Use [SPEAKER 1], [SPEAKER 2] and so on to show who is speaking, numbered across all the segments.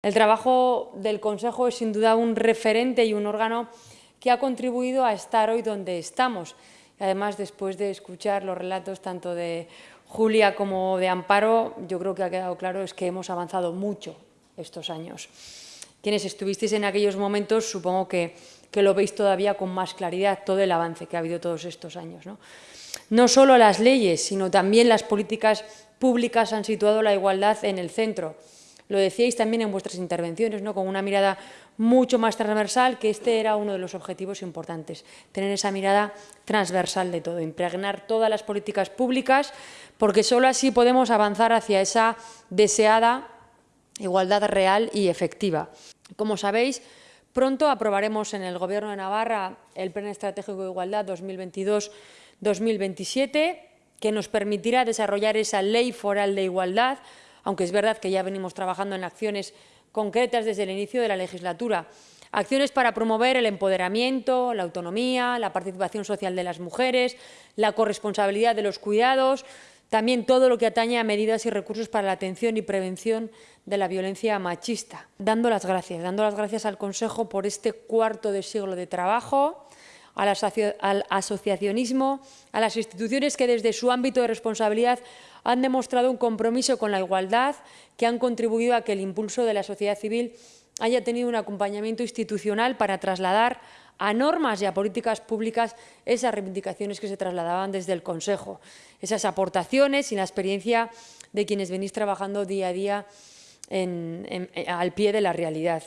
[SPEAKER 1] El trabajo del Consejo es sin duda un referente y un órgano que ha contribuido a estar hoy donde estamos. Además, después de escuchar los relatos tanto de Julia como de Amparo, yo creo que ha quedado claro es que hemos avanzado mucho estos años. Quienes estuvisteis en aquellos momentos, supongo que, que lo veis todavía con más claridad, todo el avance que ha habido todos estos años. ¿no? no solo las leyes, sino también las políticas públicas han situado la igualdad en el centro lo decíais también en vuestras intervenciones, ¿no? con una mirada mucho más transversal, que este era uno de los objetivos importantes, tener esa mirada transversal de todo, impregnar todas las políticas públicas, porque solo así podemos avanzar hacia esa deseada igualdad real y efectiva. Como sabéis, pronto aprobaremos en el Gobierno de Navarra el Plan Estratégico de Igualdad 2022-2027, que nos permitirá desarrollar esa ley foral de igualdad aunque es verdad que ya venimos trabajando en acciones concretas desde el inicio de la legislatura. Acciones para promover el empoderamiento, la autonomía, la participación social de las mujeres, la corresponsabilidad de los cuidados, también todo lo que atañe a medidas y recursos para la atención y prevención de la violencia machista. Dando las gracias, dando las gracias al Consejo por este cuarto de siglo de trabajo, al asociacionismo, a las instituciones que desde su ámbito de responsabilidad han demostrado un compromiso con la igualdad, que han contribuido a que el impulso de la sociedad civil haya tenido un acompañamiento institucional para trasladar a normas y a políticas públicas esas reivindicaciones que se trasladaban desde el Consejo, esas aportaciones y la experiencia de quienes venís trabajando día a día al pie de la realidad.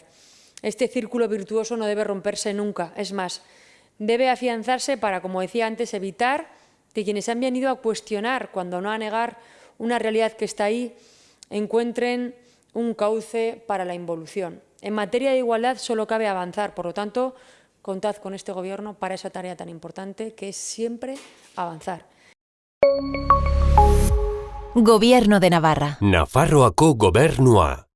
[SPEAKER 1] Este círculo virtuoso no debe romperse nunca, es más, debe afianzarse para, como decía antes, evitar que quienes han venido a cuestionar, cuando no a negar una realidad que está ahí, encuentren un cauce para la involución. En materia de igualdad solo cabe avanzar, por lo tanto, contad con este Gobierno para esa tarea tan importante que es siempre avanzar.
[SPEAKER 2] Gobierno de Navarra.
[SPEAKER 3] Nafarroako gobernua.